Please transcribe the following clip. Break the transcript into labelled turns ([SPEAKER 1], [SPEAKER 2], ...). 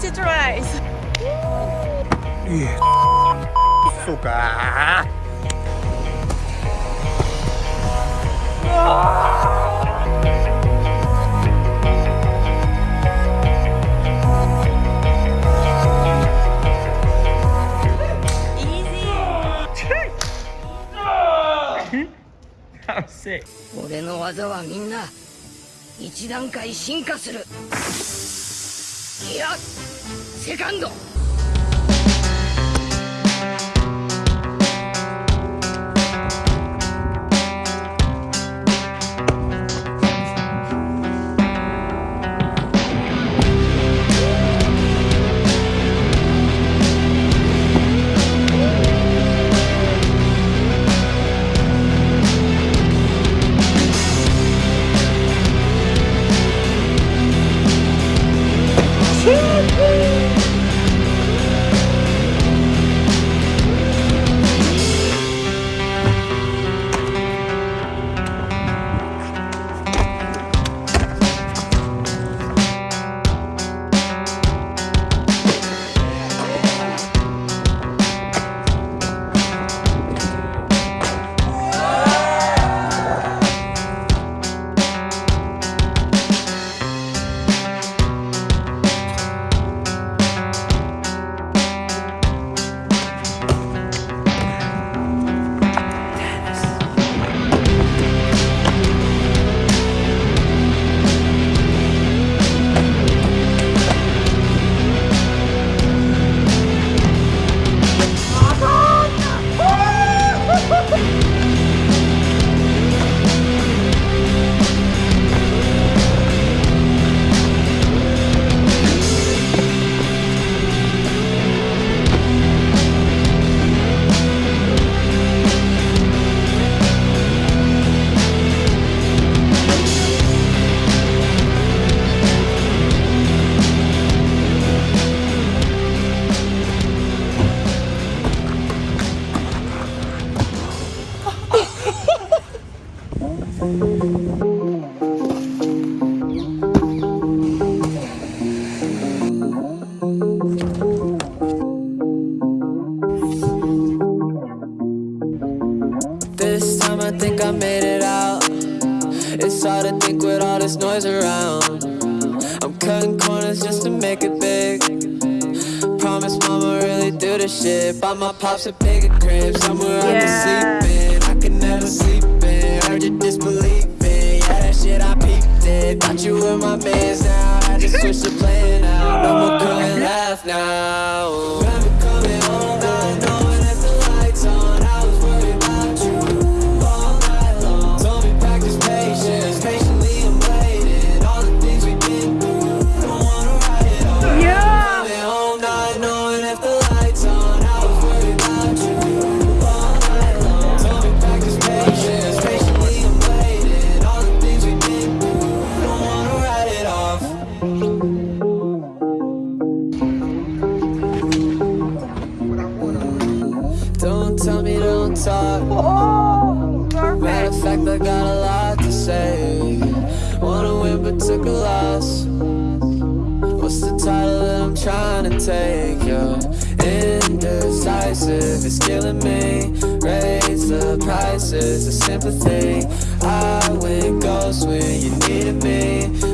[SPEAKER 1] days, 50 tries.
[SPEAKER 2] そうか
[SPEAKER 1] Easy.
[SPEAKER 2] I'm sick
[SPEAKER 3] 俺の技はみんな一段階進化するいやセカンド。Champion!
[SPEAKER 4] This time I think I made it out. It's hard to think with all this noise around. I'm cutting corners just to make it big. Promise mama really do the shit. Buy my pops a bigger crib somewhere
[SPEAKER 1] Yeah.
[SPEAKER 4] sleeping sleep in. Can never sleep in. Heard you disbelieve it. Yeah, that shit I peeped it. Thought you were my mans now. I just switched the plan out. No more laugh coming home now,
[SPEAKER 1] Oh,
[SPEAKER 4] Matter
[SPEAKER 1] perfect.
[SPEAKER 4] of fact, I got a lot to say. Wanna win, but took a loss. What's the title that I'm trying to take? Yeah. Indecisive, it's killing me. Raise the prices of sympathy. I went ghost. When you needed me.